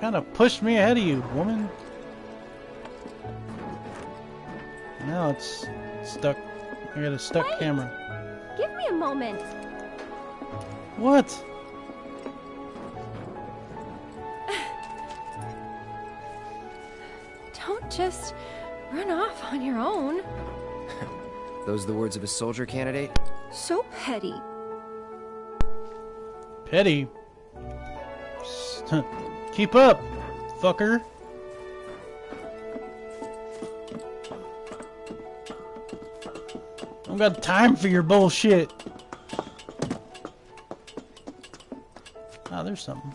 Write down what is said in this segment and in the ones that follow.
kind of pushed me ahead of you, woman. Now it's stuck. I got a stuck Wait. camera. Give me a moment. What? Don't just run off on your own. Those are the words of a soldier candidate? So petty. Petty. Keep up, fucker. I don't got time for your bullshit. Ah, there's something.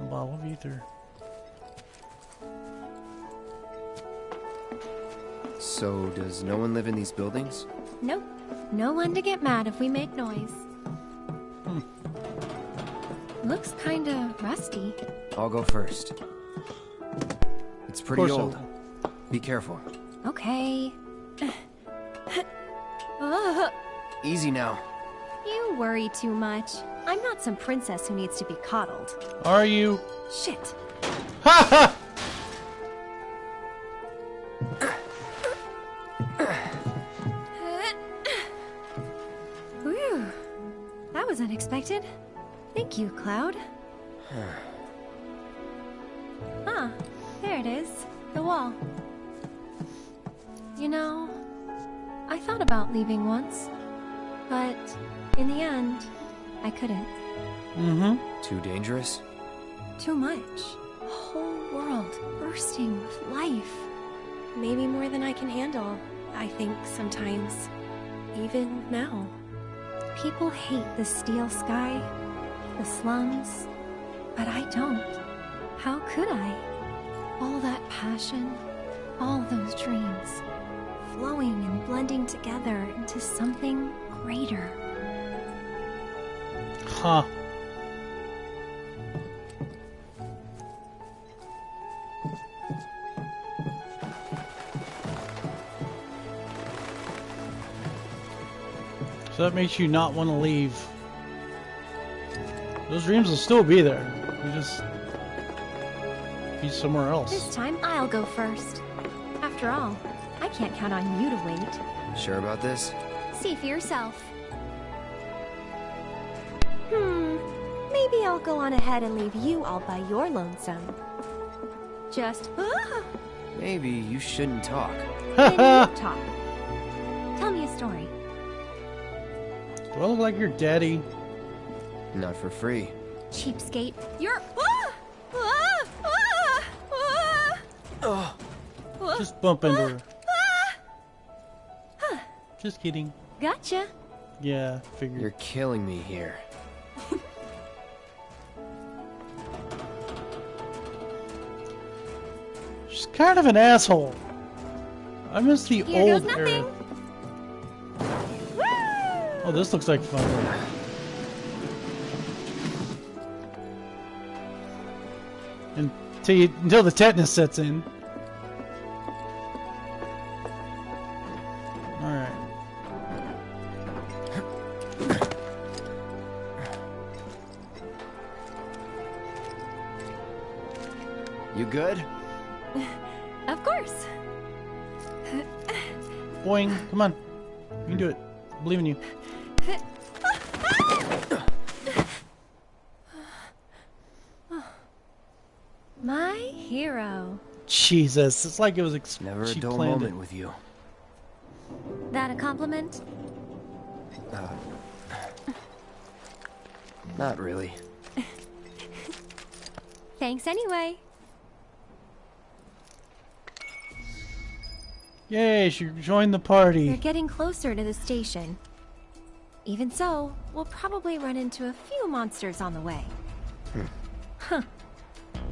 A bottle of ether. So, does no one live in these buildings? Nope. No one to get mad if we make noise. Looks kinda rusty. I'll go first. It's pretty old. will. Be careful. Okay. Ugh, Easy now. you worry too much. I'm not some princess who needs to be coddled. Are you? Shit. Ha ha! Thank you, Cloud. ah, there it is. The wall. You know, I thought about leaving once, but in the end, I couldn't. Mm-hmm. Too dangerous? Too much. A whole world bursting with life. Maybe more than I can handle, I think sometimes. Even now. People hate the steel sky, the slums, but I don't. How could I? All that passion, all those dreams, flowing and blending together into something greater. Huh. So that makes you not want to leave. Those dreams will still be there. You just be somewhere else. This time I'll go first. After all, I can't count on you to wait. Sure about this? See for yourself. Hmm, maybe I'll go on ahead and leave you all by your lonesome. Just, ah, Maybe you shouldn't talk. then you talk. Tell me a story. Do I look like your daddy? Not for free. Cheapskate. You're, ah, ah, ah, ah, Ugh. ah, Just bump into her. ah. Just kidding. Gotcha. Yeah, figured. You're killing me here. She's kind of an asshole. I miss the Here old goes nothing. era. Woo! Oh, this looks like fun. Until, you, until the tetanus sets in. Alright. You good? Of course. Boing. Come on. You can do it. I believe in you. My hero. Jesus. It's like it was ex- Never a she dull planned moment it. with you. That a compliment? Uh, not really. Thanks anyway. Yay, she joined the party. We're getting closer to the station. Even so, we'll probably run into a few monsters on the way.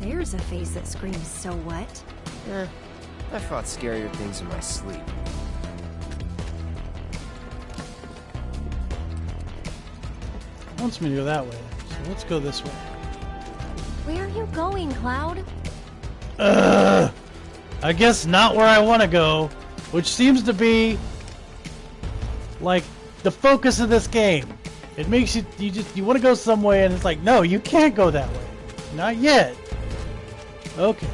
Huh. There's a face that screams, so what? Eh, I fought scarier things in my sleep. wants me to go that way. So let's go this way. Where are you going, Cloud? Ugh. I guess not where I want to go, which seems to be like the focus of this game. It makes you you just you want to go some way, and it's like, no, you can't go that way. Not yet. Okay.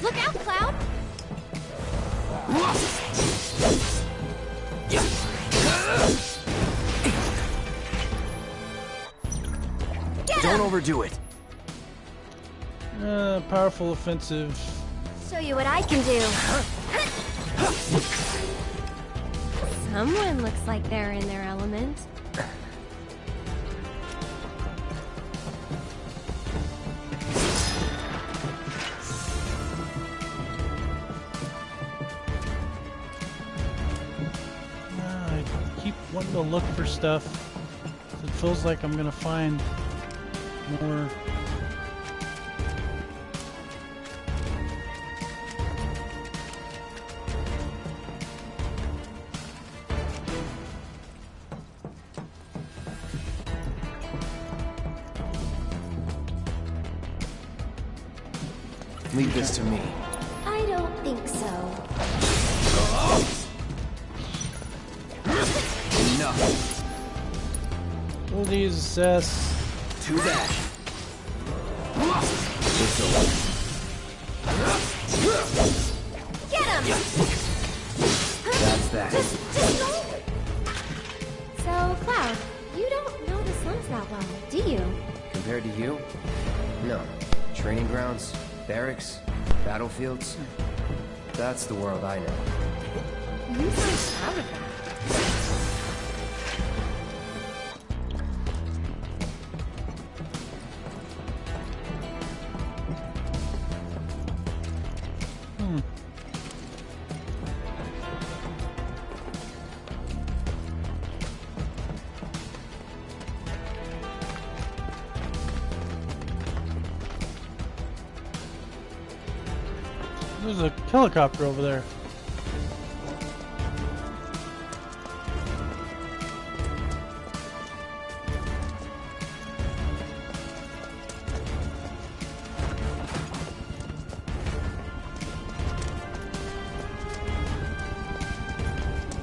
Look out, Cloud! Don't overdo it. Uh, powerful offensive. Show you what I can do. Someone looks like they're in their element. Keep look for stuff. It feels like I'm gonna find more. Leave this to me. I don't think so. Oh! Enough. Abilities assess. To that. It's over. Get him! That's that. So, Cloud, you don't know the slums that well, do you? Compared to you? No. Training grounds, barracks, battlefields. That's the world I know. You sound proud of that. There's a helicopter over there.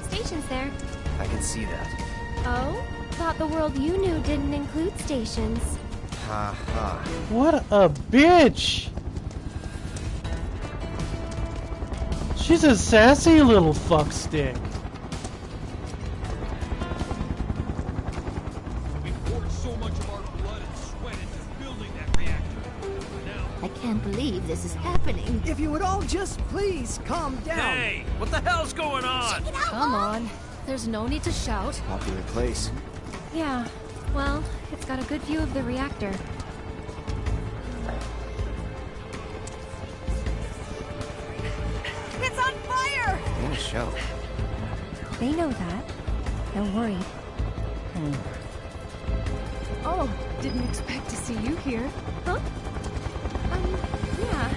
Station's there. I can see that. Oh? Thought the world you knew didn't include stations. Ha ha. What a bitch! She's a sassy little fuckstick. We poured so much of our blood and sweat into building that reactor. Now, I can't believe this is happening. If you would all just please calm down. hey, what the hell's going on? Come on. There's no need to shout. Popular place. Yeah, well, it's got a good view of the reactor. Show. They know that. They're worried. Oh, didn't expect to see you here. Huh? Um, yeah,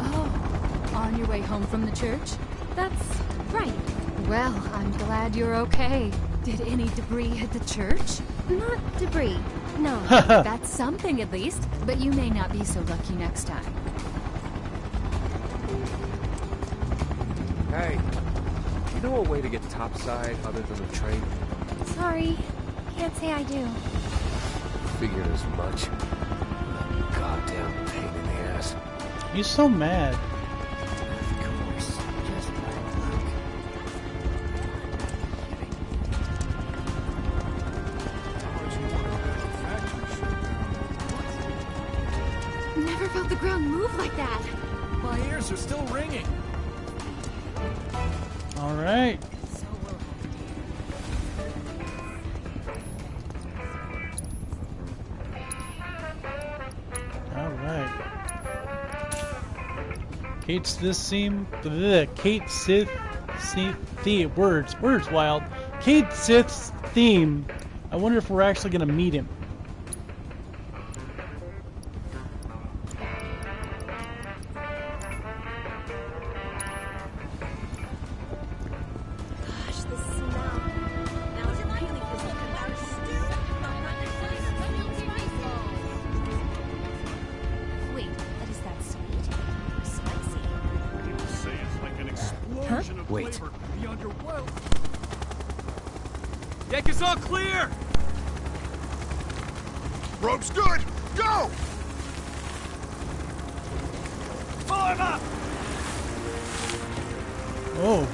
Oh, on your way home from the church? that's right. Well, I'm glad you're okay. Did any debris hit the church? Not debris. No. That's something at least, but you may not be so lucky next time. Hey, you know a way to get topside other than the train? Sorry. Can't say I do. Figured as much. Goddamn pain in the ass. He's so mad. Of course, just bad. Never felt the ground move like that. My ears are still ringing. Kate's this seem the Cait Sith theme words words wild. Cait Sith's theme. I wonder if we're actually gonna meet him. All clear! Rope's good! Go! Pull him up! Oh.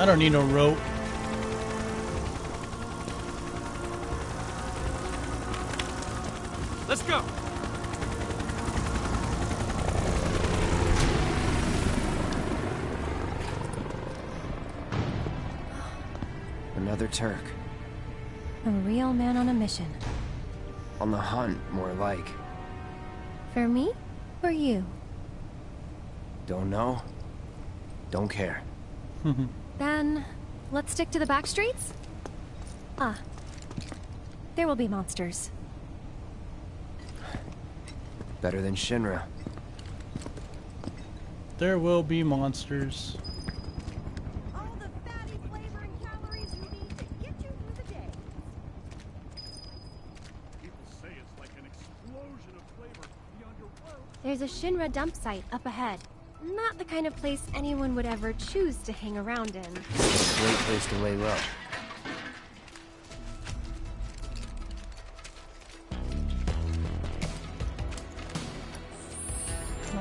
I don't need no rope. Let's go! Turk. A real man on a mission. On the hunt, more like. For me? Or you? Don't know? Don't care. Then, let's stick to the back streets? Ah. There will be monsters. Better than Shinra. There will be monsters. All the fatty flavor and calories you need to get you through the day. People say it's like an explosion of flavor beyond your world. There's a Shinra dump site up ahead. Not the kind of place anyone would ever choose to hang around in. Great place to lay low.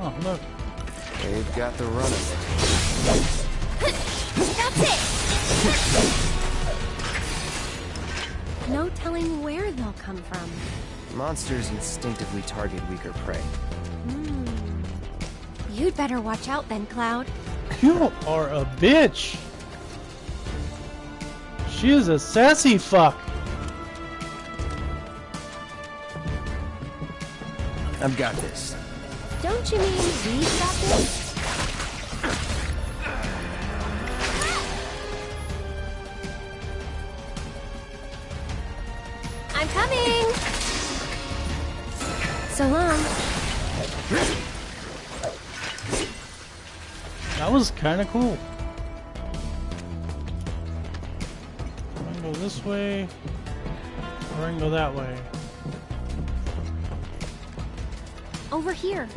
Oh, look. They've got the run of That's it! No telling where they'll come from. Monsters instinctively target weaker prey. Hmm. You'd better watch out then, Cloud. You are a bitch. She is a sassy fuck. I've got this. Don't you mean we've got this? Was kind of cool. I can go this way, or I can go that way. Over here.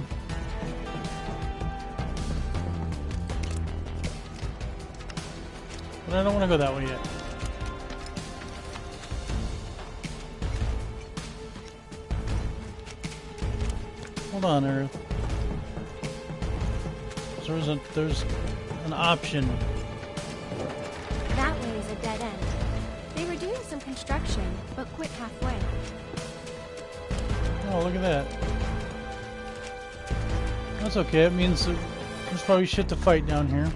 But I don't want to go that way yet. Hold on, Earth. So There's a there's an option. That way is a dead end. They were doing some construction, but quit halfway. Oh, look at that. That's okay. It means there's probably shit to fight down here.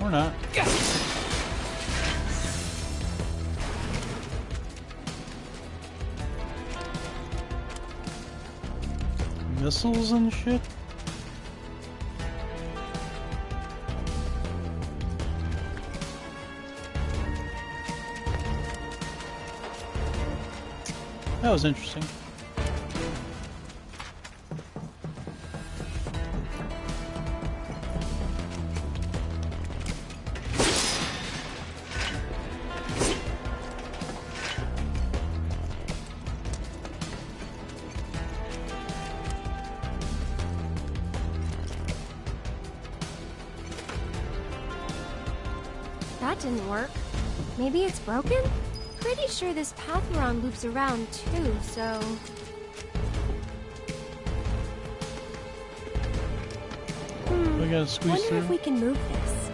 Or not. Missiles and shit? That was interesting. That didn't work. Maybe it's broken? Pretty sure this path we're on loops around too, so... Hmm. We gotta squeeze Wonder through. if we can move this.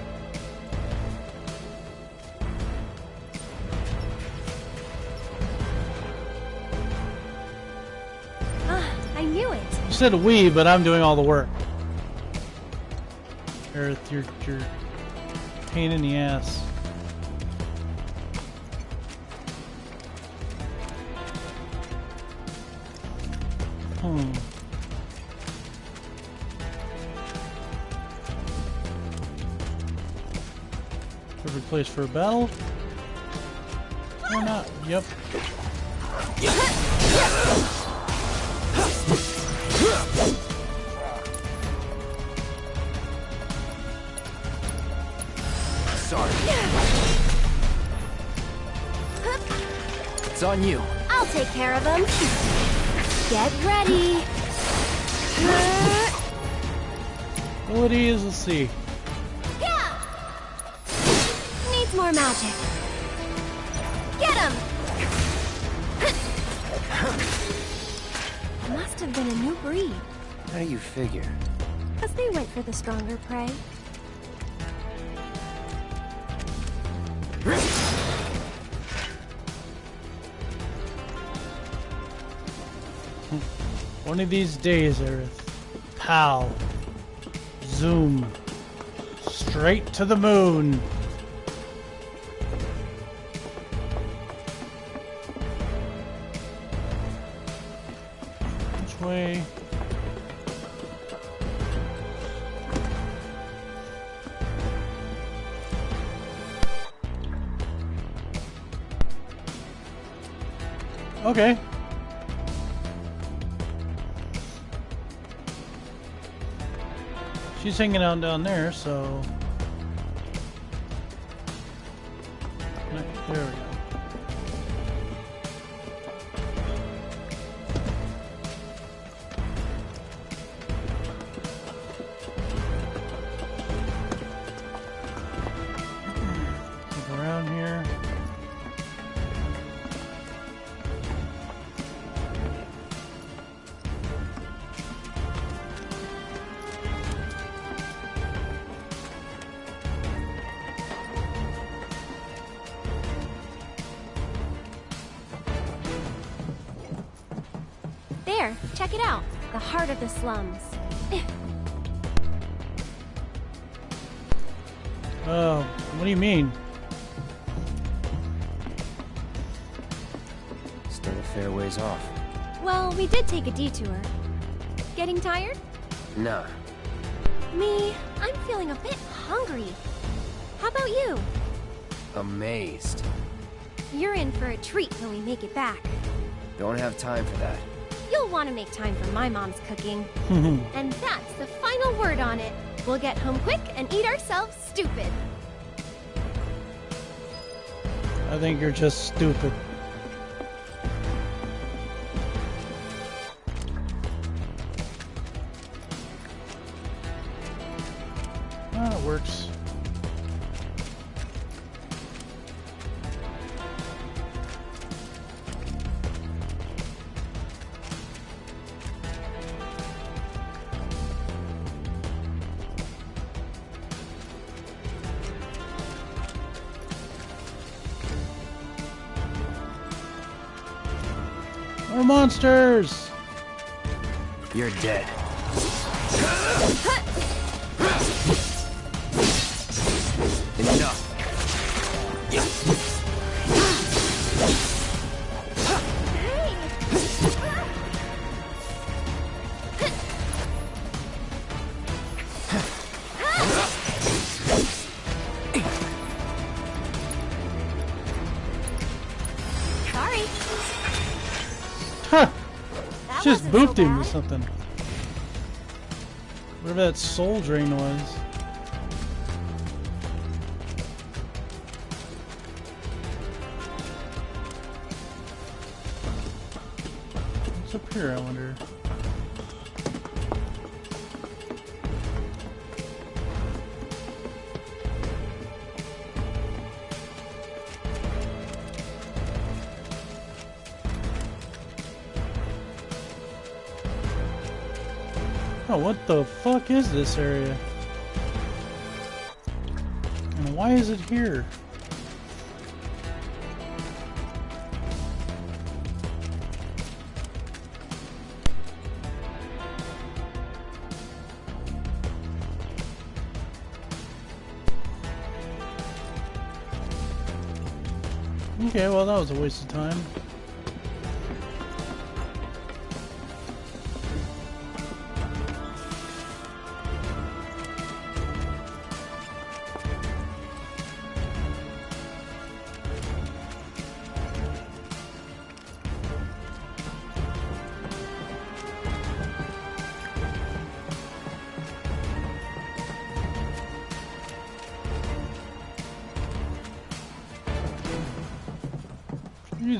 Ah, I knew it. You said we, but I'm doing all the work. Earth, you're, you're pain in the ass. Perfect place for a battle. Or not. Yep. Sorry. It's on you. I'll take care of them. Get ready. Ability is a C. more magic. Get him! Must have been a new breed, How do you figure? because they went for the stronger prey. One of these days, Aerith. Pal. Zoom. Straight to the moon. Okay. She's hanging out down there, so. There There, check it out. The heart of the slums. Oh, what do you mean? Still a fair ways off. Well, we did take a detour. Getting tired? Nah, Me, I'm feeling a bit hungry. How about you? amazed. You're in for a treat when we make it back. Don't have time for that. You'll want to make time for my mom's cooking. and that's the final word on it. We'll get home quick and eat ourselves stupid. I think you're just stupid. Ah, it works. You're dead. Enough. Just so booped him with something. Whatever that soul drain was. What's up here, I wonder? Oh, what the fuck is this area? And why is it here? Okay, well that was a waste of time.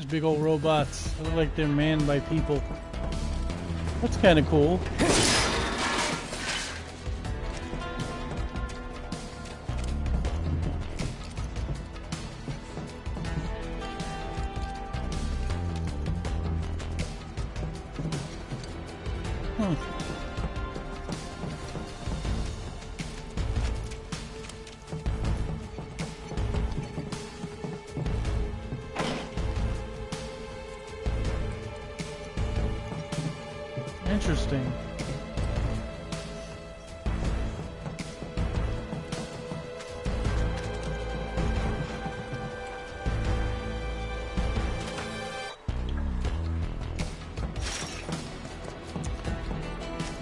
big old robots. They look like they're manned by people. That's kind of cool. Hmm.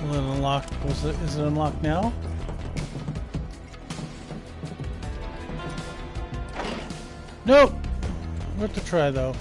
Will it unlock? Was it? Is it unlocked now? Nope. Worth a try though.